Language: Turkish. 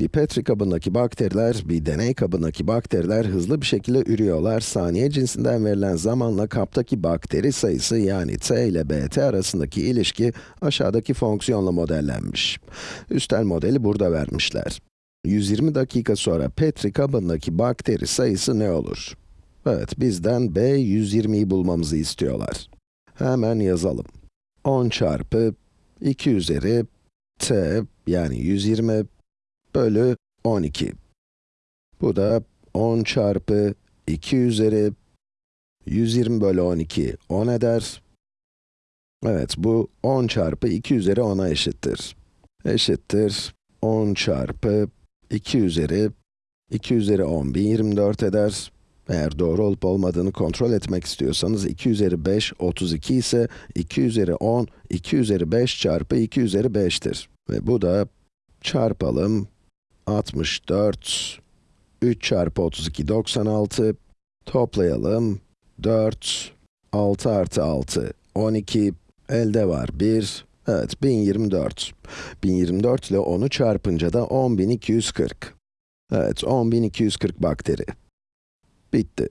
Bir petri kabındaki bakteriler, bir deney kabındaki bakteriler hızlı bir şekilde ürüyorlar. Saniye cinsinden verilen zamanla kaptaki bakteri sayısı yani t ile bt arasındaki ilişki aşağıdaki fonksiyonla modellenmiş. Üstel modeli burada vermişler. 120 dakika sonra petri kabındaki bakteri sayısı ne olur? Evet, bizden b 120'yi bulmamızı istiyorlar. Hemen yazalım. 10 çarpı 2 üzeri t yani 120 bölü 12. Bu da 10 çarpı 2 üzeri 120 bölü 12 10 eder. Evet, bu 10 çarpı 2 üzeri 10'a eşittir. Eşittir 10 çarpı 2 üzeri 2 üzeri 10 1024 eder. Eğer doğru olup olmadığını kontrol etmek istiyorsanız 2 üzeri 5 32 ise 2 üzeri 10 2 üzeri 5 çarpı 2 üzeri 5'tir. Ve bu da çarpalım 64 3 çarpı 32 96 toplayalım. 4 6 artı 6 12 elde var 1 evet 1024 1024 ile 10'u çarpınca da 10240 evet 10240 bakteri. Bitti